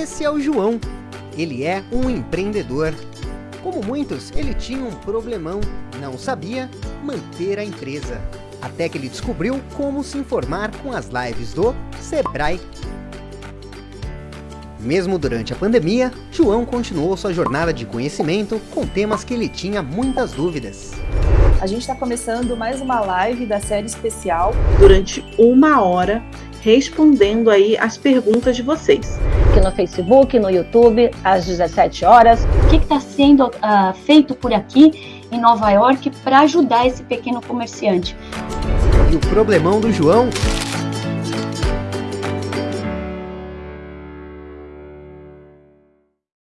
Esse é o João. Ele é um empreendedor. Como muitos, ele tinha um problemão, não sabia manter a empresa. Até que ele descobriu como se informar com as lives do Sebrae. Mesmo durante a pandemia, João continuou sua jornada de conhecimento com temas que ele tinha muitas dúvidas. A gente está começando mais uma live da série especial. Durante uma hora, respondendo aí as perguntas de vocês. Aqui no Facebook, no YouTube, às 17 horas. O que está sendo uh, feito por aqui em Nova York para ajudar esse pequeno comerciante? E o problemão do João